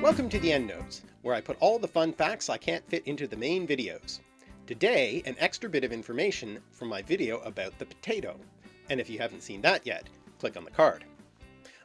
Welcome to the EndNotes, where I put all the fun facts I can't fit into the main videos. Today, an extra bit of information from my video about the potato, and if you haven't seen that yet, click on the card.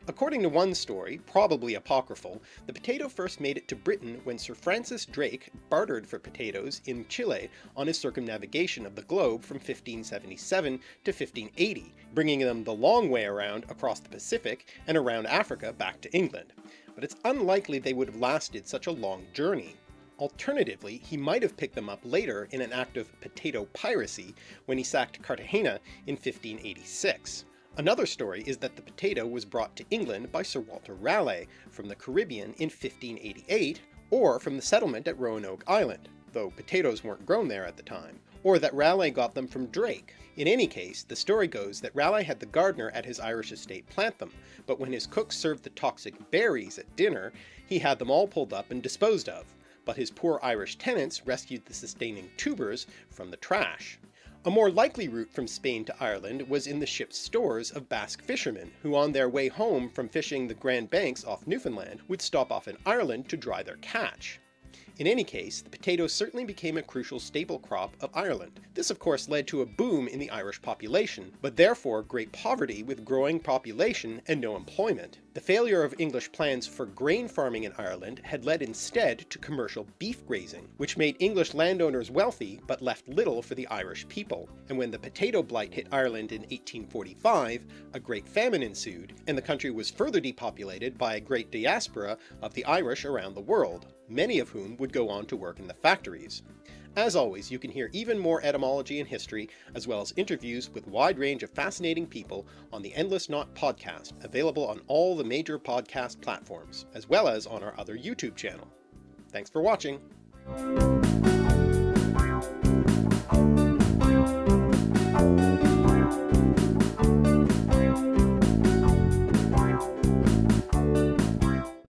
According to one story, probably apocryphal, the potato first made it to Britain when Sir Francis Drake bartered for potatoes in Chile on his circumnavigation of the globe from 1577 to 1580, bringing them the long way around across the Pacific and around Africa back to England. But it's unlikely they would have lasted such a long journey. Alternatively, he might have picked them up later in an act of potato piracy when he sacked Cartagena in 1586. Another story is that the potato was brought to England by Sir Walter Raleigh from the Caribbean in 1588, or from the settlement at Roanoke Island, though potatoes weren't grown there at the time, or that Raleigh got them from Drake. In any case, the story goes that Raleigh had the gardener at his Irish estate plant them, but when his cook served the toxic berries at dinner, he had them all pulled up and disposed of, but his poor Irish tenants rescued the sustaining tubers from the trash. A more likely route from Spain to Ireland was in the ship's stores of Basque fishermen, who on their way home from fishing the Grand Banks off Newfoundland would stop off in Ireland to dry their catch. In any case, the potato certainly became a crucial staple crop of Ireland. This of course led to a boom in the Irish population, but therefore great poverty with growing population and no employment. The failure of English plans for grain farming in Ireland had led instead to commercial beef grazing, which made English landowners wealthy but left little for the Irish people. And when the potato blight hit Ireland in 1845, a great famine ensued, and the country was further depopulated by a great diaspora of the Irish around the world, many of whom would go on to work in the factories. As always, you can hear even more etymology and history, as well as interviews with wide range of fascinating people on the Endless Knot podcast, available on all the major podcast platforms, as well as on our other YouTube channel. Thanks for watching!